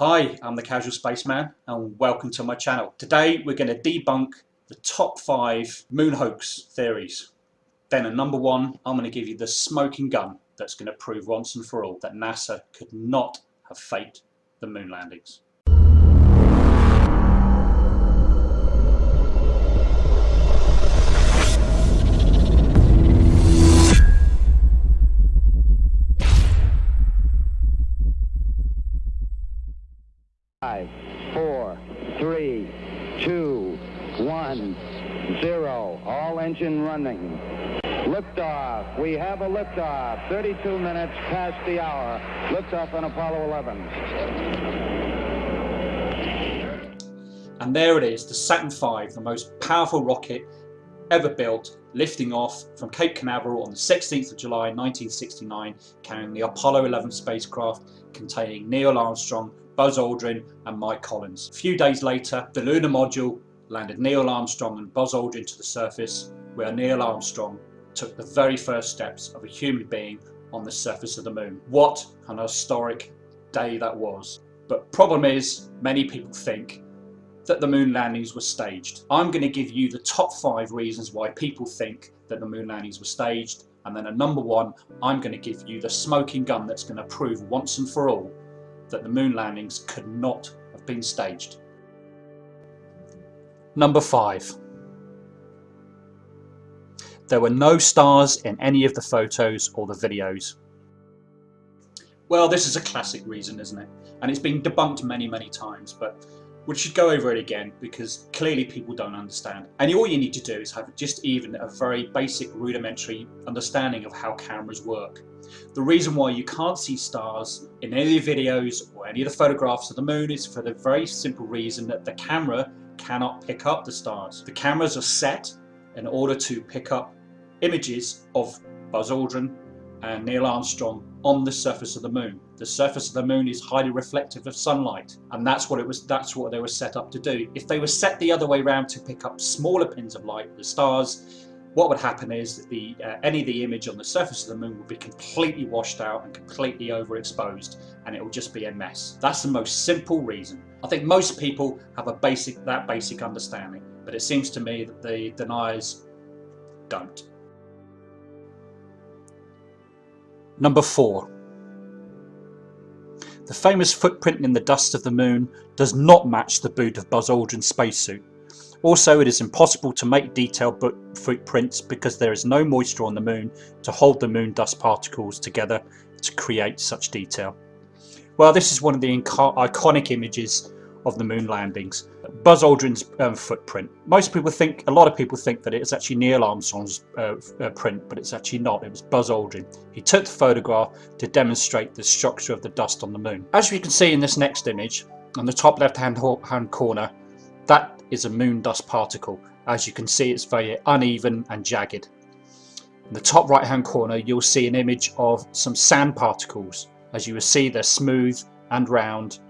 Hi, I'm the Casual Spaceman and welcome to my channel. Today we're going to debunk the top five moon hoax theories. Then at number one, I'm going to give you the smoking gun that's going to prove once and for all that NASA could not have faked the moon landings. Five, four, three, two, one, zero. All engine running. Liftoff. We have a liftoff. 32 minutes past the hour. Liftoff on Apollo 11. And there it is, the Saturn V, the most powerful rocket ever built, lifting off from Cape Canaveral on the 16th of July 1969, carrying the Apollo 11 spacecraft containing Neil Armstrong, Buzz Aldrin and Mike Collins. A few days later, the lunar module landed Neil Armstrong and Buzz Aldrin to the surface, where Neil Armstrong took the very first steps of a human being on the surface of the moon. What an historic day that was. But problem is, many people think that the moon landings were staged. I'm going to give you the top five reasons why people think that the moon landings were staged and then at number one I'm going to give you the smoking gun that's going to prove once and for all that the moon landings could not have been staged. Number 5. There were no stars in any of the photos or the videos. Well, this is a classic reason, isn't it? And it's been debunked many, many times, but we should go over it again because clearly people don't understand. And all you need to do is have just even a very basic rudimentary understanding of how cameras work. The reason why you can't see stars in any of the videos or any of the photographs of the moon is for the very simple reason that the camera cannot pick up the stars. The cameras are set in order to pick up images of Buzz Aldrin and Neil Armstrong on the surface of the moon. The surface of the moon is highly reflective of sunlight and that's what it was that's what they were set up to do. If they were set the other way around to pick up smaller pins of light, the stars, what would happen is that the, uh, any of the image on the surface of the moon would be completely washed out and completely overexposed and it will just be a mess. That's the most simple reason. I think most people have a basic that basic understanding but it seems to me that the deniers don't. Number 4. The famous footprint in the dust of the moon does not match the boot of Buzz Aldrin's spacesuit. Also, it is impossible to make detailed footprints because there is no moisture on the moon to hold the moon dust particles together to create such detail. Well, this is one of the iconic images of the moon landings. Buzz Aldrin's um, footprint. Most people think, a lot of people think that it's actually Neil Armstrong's uh, uh, print, but it's actually not. It was Buzz Aldrin. He took the photograph to demonstrate the structure of the dust on the moon. As you can see in this next image, on the top left hand, hand corner, that is a moon dust particle. As you can see it's very uneven and jagged. In the top right hand corner you'll see an image of some sand particles. As you will see they're smooth and round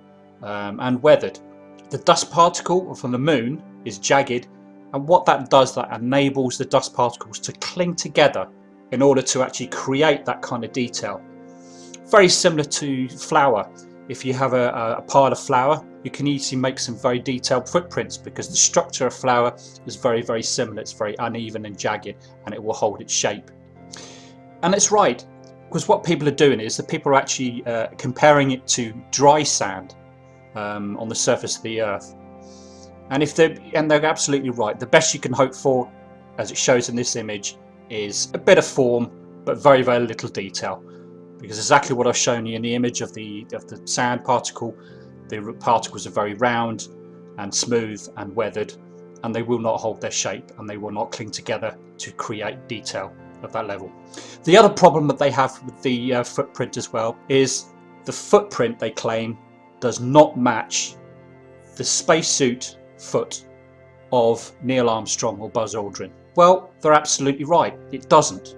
um, and weathered. The dust particle from the moon is jagged and what that does that enables the dust particles to cling together in order to actually create that kind of detail. Very similar to flour. If you have a, a pile of flour you can easily make some very detailed footprints because the structure of flour is very very similar it's very uneven and jagged and it will hold its shape and it's right because what people are doing is that people are actually uh, comparing it to dry sand um, on the surface of the earth. And if they and they're absolutely right. The best you can hope for as it shows in this image is a bit of form but very very little detail. Because exactly what I've shown you in the image of the of the sand particle the particles are very round and smooth and weathered and they will not hold their shape and they will not cling together to create detail of that level. The other problem that they have with the uh, footprint as well is the footprint they claim does not match the spacesuit foot of Neil Armstrong or Buzz Aldrin. Well, they're absolutely right, it doesn't.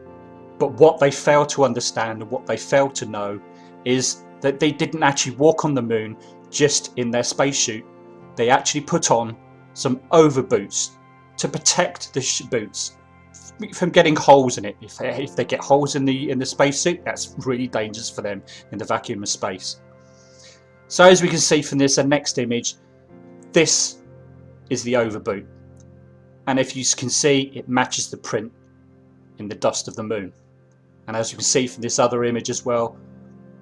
But what they fail to understand and what they fail to know is that they didn't actually walk on the moon just in their spacesuit. They actually put on some overboots to protect the boots from getting holes in it. If they, if they get holes in the in the spacesuit, that's really dangerous for them in the vacuum of space. So as we can see from this and next image, this is the overboot. And if you can see, it matches the print in the dust of the moon. And as you can see from this other image as well,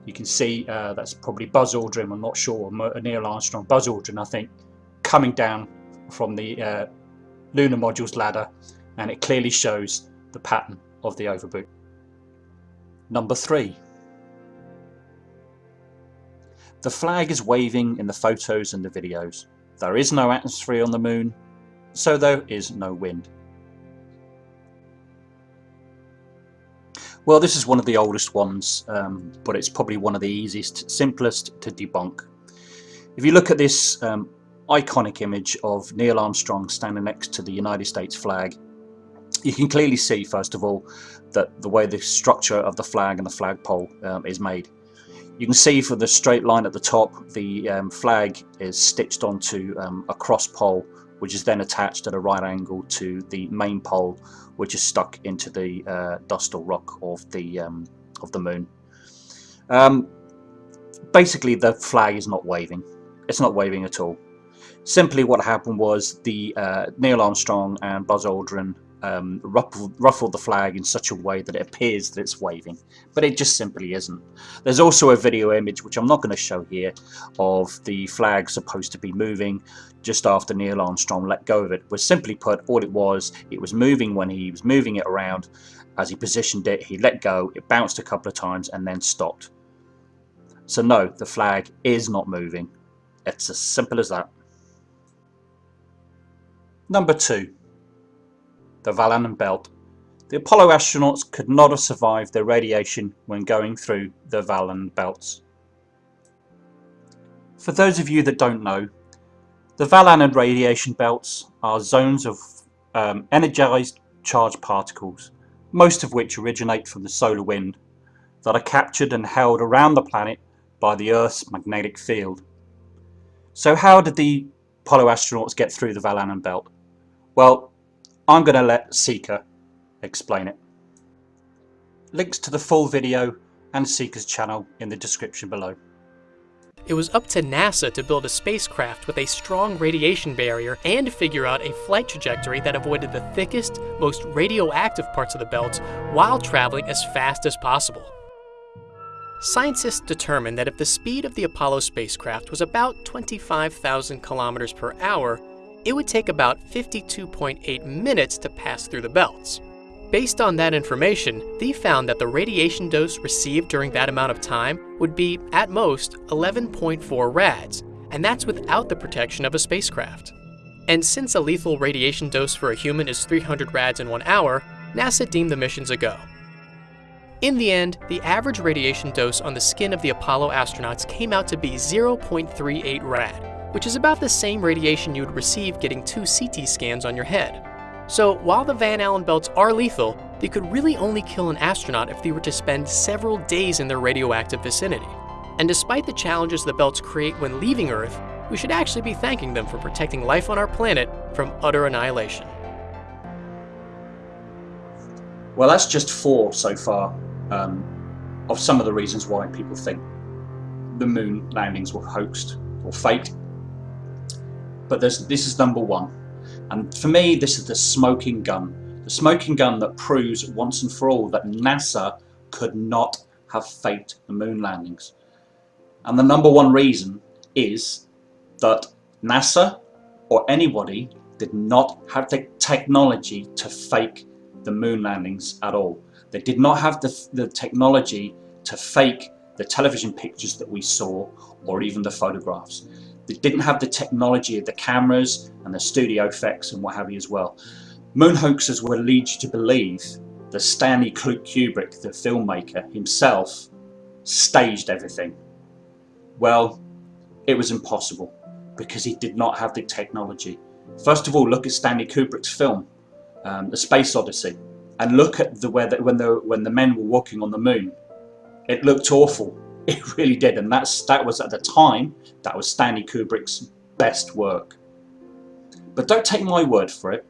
you can see uh, that's probably Buzz Aldrin, I'm not sure, Neil Armstrong, Buzz Aldrin I think, coming down from the uh, lunar module's ladder and it clearly shows the pattern of the overboot. Number 3. The flag is waving in the photos and the videos. There is no atmosphere on the moon, so there is no wind. Well, this is one of the oldest ones, um, but it's probably one of the easiest, simplest to debunk. If you look at this um, iconic image of Neil Armstrong standing next to the United States flag, you can clearly see, first of all, that the way the structure of the flag and the flagpole um, is made. You can see for the straight line at the top, the um, flag is stitched onto um, a cross pole, which is then attached at a right angle to the main pole, which is stuck into the uh, dust or rock of the um, of the moon. Um, basically, the flag is not waving. It's not waving at all. Simply, what happened was the uh, Neil Armstrong and Buzz Aldrin um, ruffled, ruffled the flag in such a way that it appears that it's waving, but it just simply isn't. There's also a video image, which I'm not going to show here, of the flag supposed to be moving just after Neil Armstrong let go of it. Was simply put, all it was, it was moving when he was moving it around. As he positioned it, he let go, it bounced a couple of times and then stopped. So no, the flag is not moving. It's as simple as that. Number two, the Allen belt. The Apollo astronauts could not have survived the radiation when going through the Allen belts. For those of you that don't know, the Allen radiation belts are zones of um, energized charged particles, most of which originate from the solar wind, that are captured and held around the planet by the Earth's magnetic field. So how did the Apollo astronauts get through the Allen belt? Well, I'm going to let Seeker explain it. Links to the full video and Seeker's channel in the description below. It was up to NASA to build a spacecraft with a strong radiation barrier and figure out a flight trajectory that avoided the thickest, most radioactive parts of the belt while traveling as fast as possible. Scientists determined that if the speed of the Apollo spacecraft was about 25,000 kilometers per hour, it would take about 52.8 minutes to pass through the belts. Based on that information, they found that the radiation dose received during that amount of time would be, at most, 11.4 rads, and that's without the protection of a spacecraft. And since a lethal radiation dose for a human is 300 rads in one hour, NASA deemed the missions a go. In the end, the average radiation dose on the skin of the Apollo astronauts came out to be 0.38 rad, which is about the same radiation you would receive getting two CT scans on your head. So while the Van Allen belts are lethal, they could really only kill an astronaut if they were to spend several days in their radioactive vicinity. And despite the challenges the belts create when leaving Earth, we should actually be thanking them for protecting life on our planet from utter annihilation. Well, that's just four so far um, of some of the reasons why people think the moon landings were hoaxed or faked but this is number one. And for me, this is the smoking gun. The smoking gun that proves once and for all that NASA could not have faked the moon landings. And the number one reason is that NASA or anybody did not have the technology to fake the moon landings at all. They did not have the, the technology to fake the television pictures that we saw or even the photographs. They didn't have the technology of the cameras and the studio effects and what have you as well. Moon hoaxers will lead you to believe that Stanley Kubrick, the filmmaker himself, staged everything. Well, it was impossible because he did not have the technology. First of all, look at Stanley Kubrick's film, um, The Space Odyssey, and look at the weather when the when the men were walking on the moon. It looked awful. It really did, and that's, that was at the time, that was Stanley Kubrick's best work. But don't take my word for it.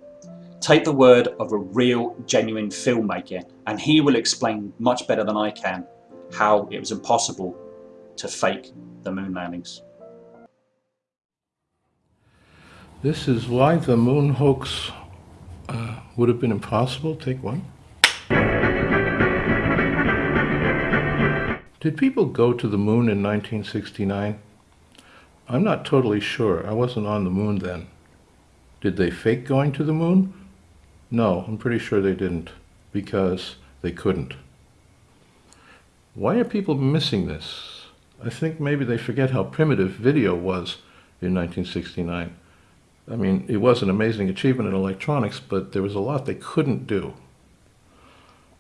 Take the word of a real, genuine filmmaker, and he will explain much better than I can how it was impossible to fake the moon landings. This is why the moon hoax uh, would have been impossible. Take one. Did people go to the moon in 1969? I'm not totally sure. I wasn't on the moon then. Did they fake going to the moon? No, I'm pretty sure they didn't, because they couldn't. Why are people missing this? I think maybe they forget how primitive video was in 1969. I mean, it was an amazing achievement in electronics, but there was a lot they couldn't do.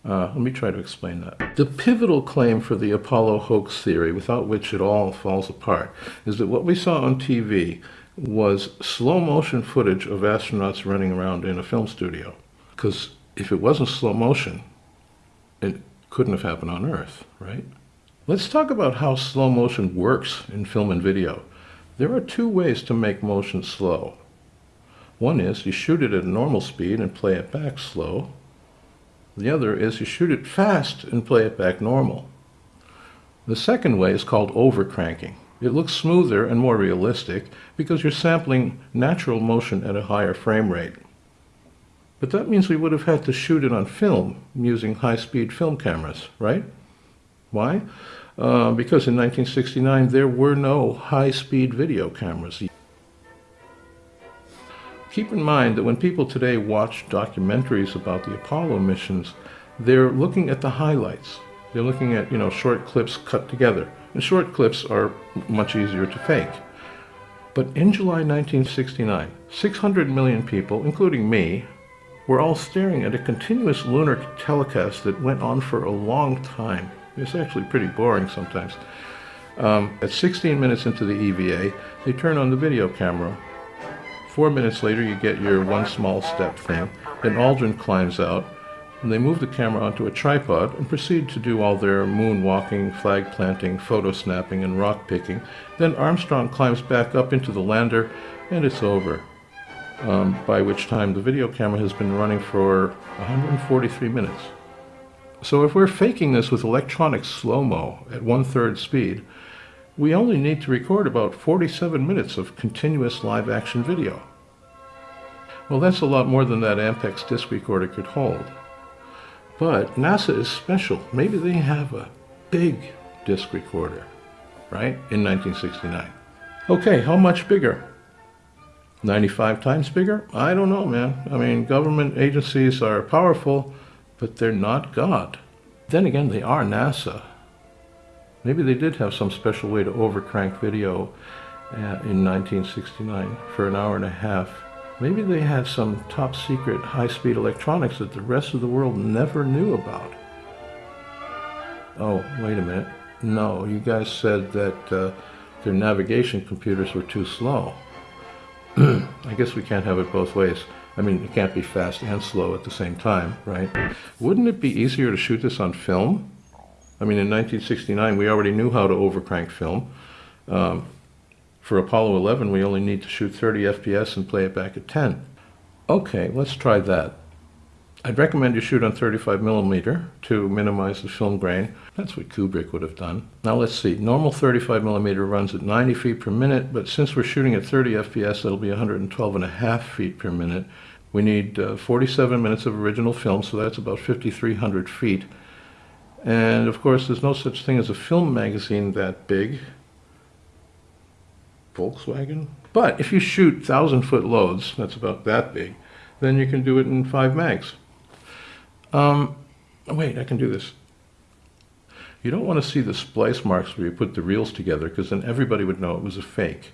Uh, let me try to explain that. The pivotal claim for the Apollo hoax theory, without which it all falls apart, is that what we saw on TV was slow motion footage of astronauts running around in a film studio. Because if it wasn't slow motion, it couldn't have happened on Earth, right? Let's talk about how slow motion works in film and video. There are two ways to make motion slow. One is you shoot it at normal speed and play it back slow. The other is you shoot it fast and play it back normal. The second way is called overcranking. It looks smoother and more realistic because you're sampling natural motion at a higher frame rate. But that means we would have had to shoot it on film using high-speed film cameras, right? Why? Uh, because in 1969 there were no high-speed video cameras. Keep in mind that when people today watch documentaries about the Apollo missions, they're looking at the highlights. They're looking at, you know, short clips cut together. And short clips are much easier to fake. But in July 1969, 600 million people, including me, were all staring at a continuous lunar telecast that went on for a long time. It's actually pretty boring sometimes. Um, at 16 minutes into the EVA, they turn on the video camera Four minutes later, you get your one small step thing. Then Aldrin climbs out, and they move the camera onto a tripod and proceed to do all their moonwalking, flag planting, photo snapping, and rock picking. Then Armstrong climbs back up into the lander, and it's over. Um, by which time the video camera has been running for 143 minutes. So if we're faking this with electronic slow-mo at one-third speed, we only need to record about 47 minutes of continuous live action video. Well, that's a lot more than that Ampex disc recorder could hold. But NASA is special. Maybe they have a big disc recorder, right, in 1969. Okay, how much bigger? 95 times bigger? I don't know, man. I mean, government agencies are powerful, but they're not God. Then again, they are NASA. Maybe they did have some special way to overcrank video uh, in 1969 for an hour and a half. Maybe they had some top secret high-speed electronics that the rest of the world never knew about. Oh, wait a minute. No, you guys said that uh, their navigation computers were too slow. I guess we can't have it both ways. I mean, it can't be fast and slow at the same time, right? Wouldn't it be easier to shoot this on film? I mean, in 1969, we already knew how to overcrank film. Um, for Apollo 11, we only need to shoot 30 FPS and play it back at 10. Okay, let's try that. I'd recommend you shoot on 35 millimeter to minimize the film grain. That's what Kubrick would have done. Now let's see. Normal 35 millimeter runs at 90 feet per minute, but since we're shooting at 30 FPS, that'll be 112 and a half feet per minute. We need uh, 47 minutes of original film, so that's about 5,300 feet. And of course, there's no such thing as a film magazine that big. Volkswagen. But if you shoot thousand foot loads, that's about that big, then you can do it in five mags. Um, wait, I can do this. You don't want to see the splice marks where you put the reels together because then everybody would know it was a fake.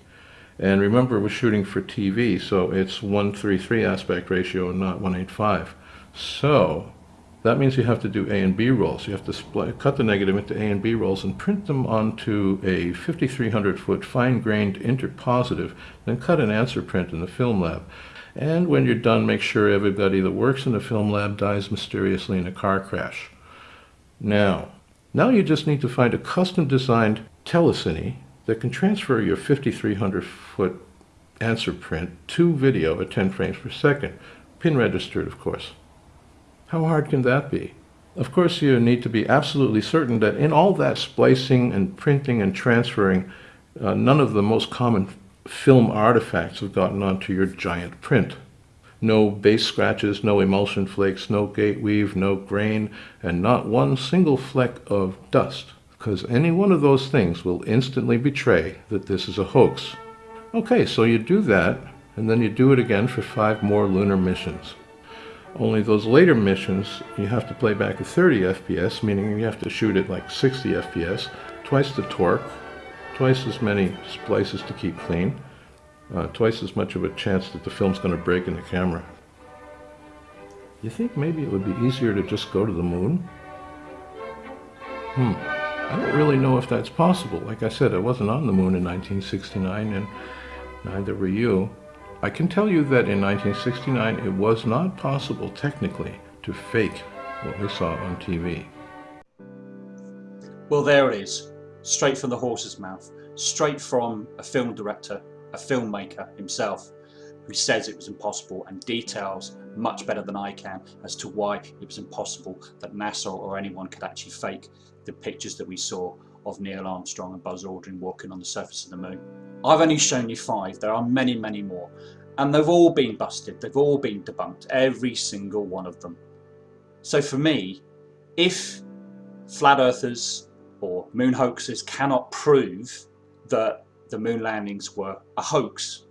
And remember, we're shooting for TV, so it's 133 aspect ratio and not 185. So that means you have to do A and B rolls. You have to cut the negative into A and B rolls and print them onto a 5300 foot fine-grained interpositive, then cut an answer print in the film lab. And when you're done, make sure everybody that works in the film lab dies mysteriously in a car crash. Now, now you just need to find a custom designed telecine that can transfer your 5300 foot answer print to video at 10 frames per second, pin registered of course. How hard can that be? Of course, you need to be absolutely certain that in all that splicing and printing and transferring, uh, none of the most common film artifacts have gotten onto your giant print. No base scratches, no emulsion flakes, no gate weave, no grain, and not one single fleck of dust, because any one of those things will instantly betray that this is a hoax. Okay, so you do that, and then you do it again for five more lunar missions. Only those later missions, you have to play back at 30 FPS, meaning you have to shoot at like 60 FPS, twice the torque, twice as many splices to keep clean, uh, twice as much of a chance that the film's going to break in the camera. You think maybe it would be easier to just go to the moon? Hmm. I don't really know if that's possible. Like I said, I wasn't on the moon in 1969, and neither were you. I can tell you that in 1969 it was not possible technically to fake what we saw on TV. Well, there it is, straight from the horse's mouth, straight from a film director, a filmmaker himself, who says it was impossible and details much better than I can as to why it was impossible that NASA or anyone could actually fake the pictures that we saw of Neil Armstrong and Buzz Aldrin walking on the surface of the moon. I've only shown you five, there are many, many more. And they've all been busted, they've all been debunked, every single one of them. So for me, if flat earthers or moon hoaxers cannot prove that the moon landings were a hoax,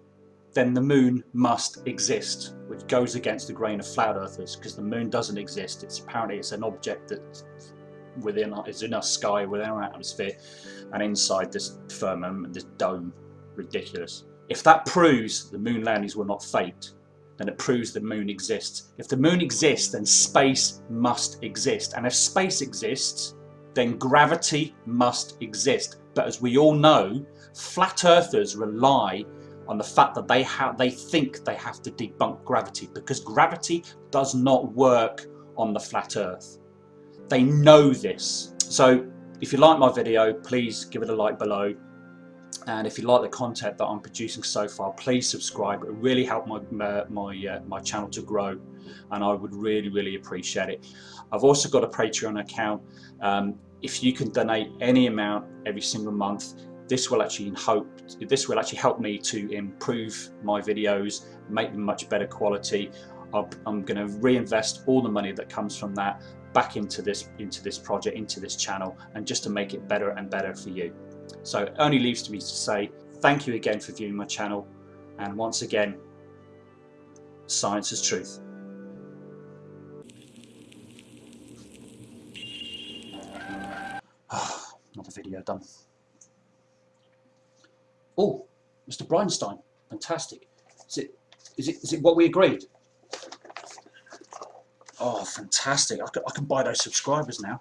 then the moon must exist, which goes against the grain of flat earthers because the moon doesn't exist. It's apparently it's an object that within is in our sky, within our atmosphere, and inside this firmament, this dome. Ridiculous. If that proves the moon landings were not faked, then it proves the moon exists. If the moon exists, then space must exist. And if space exists, then gravity must exist. But as we all know, flat earthers rely on the fact that they have they think they have to debunk gravity because gravity does not work on the flat earth. They know this. So if you like my video, please give it a like below. And if you like the content that I'm producing so far, please subscribe. It really helped my uh, my uh, my channel to grow, and I would really really appreciate it. I've also got a Patreon account. Um, if you can donate any amount every single month, this will actually hope this will actually help me to improve my videos, make them much better quality. I'm going to reinvest all the money that comes from that back into this into this project, into this channel, and just to make it better and better for you. So it only leaves to me to say thank you again for viewing my channel and once again science is truth. Ah, another video done. Oh, Mr. Breinstein, fantastic. Is it, is it, is it what we agreed? Oh, fantastic. I can, I can buy those subscribers now.